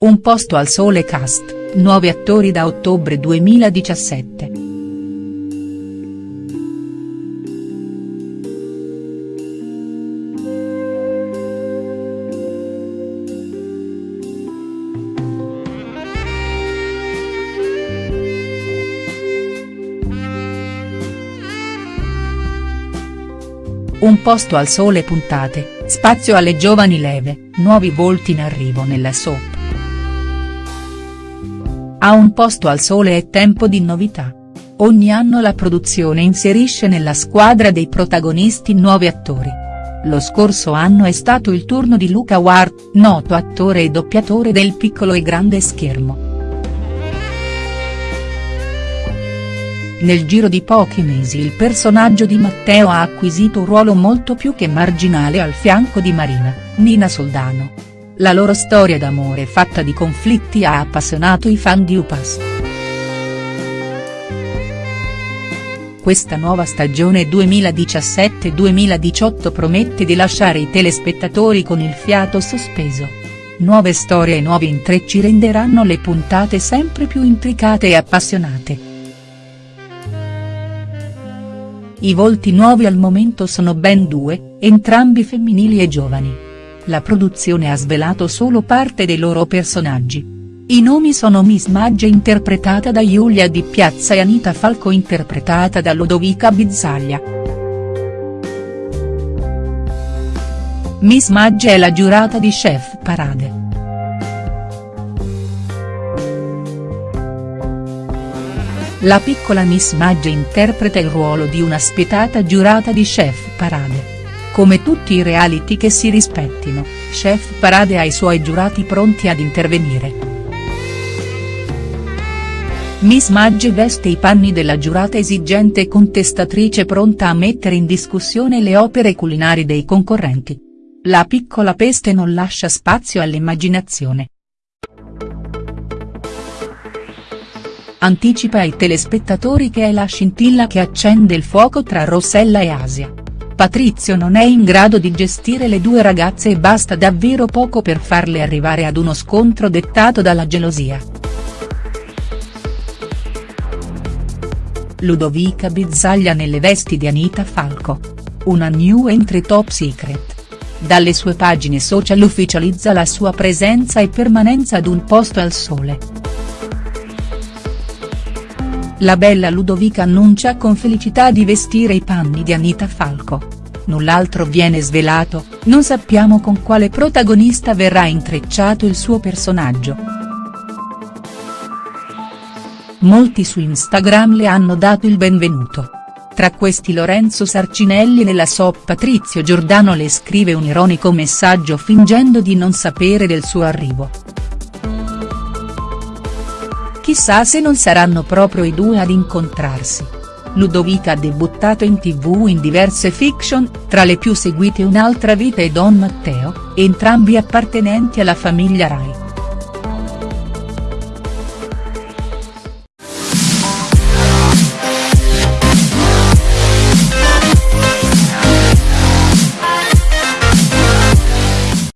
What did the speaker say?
Un posto al sole cast, nuovi attori da ottobre 2017. Un posto al sole puntate, spazio alle giovani leve, nuovi volti in arrivo nella soap. A un posto al sole è tempo di novità. Ogni anno la produzione inserisce nella squadra dei protagonisti nuovi attori. Lo scorso anno è stato il turno di Luca Ward, noto attore e doppiatore del piccolo e grande schermo. Nel giro di pochi mesi il personaggio di Matteo ha acquisito un ruolo molto più che marginale al fianco di Marina, Nina Soldano. La loro storia d'amore fatta di conflitti ha appassionato i fan di Upas. Questa nuova stagione 2017-2018 promette di lasciare i telespettatori con il fiato sospeso. Nuove storie e nuovi intrecci renderanno le puntate sempre più intricate e appassionate. I volti nuovi al momento sono ben due, entrambi femminili e giovani. La produzione ha svelato solo parte dei loro personaggi. I nomi sono Miss Maggia interpretata da Giulia Di Piazza e Anita Falco interpretata da Lodovica Bizzaglia. Miss Maggia è la giurata di Chef Parade. La piccola Miss Maggia interpreta il ruolo di una spietata giurata di Chef Parade. Come tutti i reality che si rispettino, Chef Parade ha i suoi giurati pronti ad intervenire. Miss Maggia veste i panni della giurata esigente e contestatrice pronta a mettere in discussione le opere culinari dei concorrenti. La piccola peste non lascia spazio all'immaginazione. anticipa ai telespettatori che è la scintilla che accende il fuoco tra Rossella e Asia. Patrizio non è in grado di gestire le due ragazze e basta davvero poco per farle arrivare ad uno scontro dettato dalla gelosia. Ludovica Bizzaglia nelle vesti di Anita Falco. Una new entry top secret. Dalle sue pagine social ufficializza la sua presenza e permanenza ad un posto al sole. La bella Ludovica annuncia con felicità di vestire i panni di Anita Falco. Null'altro viene svelato, non sappiamo con quale protagonista verrà intrecciato il suo personaggio. Molti su Instagram le hanno dato il benvenuto. Tra questi Lorenzo Sarcinelli nella soap Patrizio Giordano le scrive un ironico messaggio fingendo di non sapere del suo arrivo. Chissà se non saranno proprio i due ad incontrarsi. Ludovica ha debuttato in tv in diverse fiction, tra le più seguite Un'altra vita e Don Matteo, entrambi appartenenti alla famiglia Rai.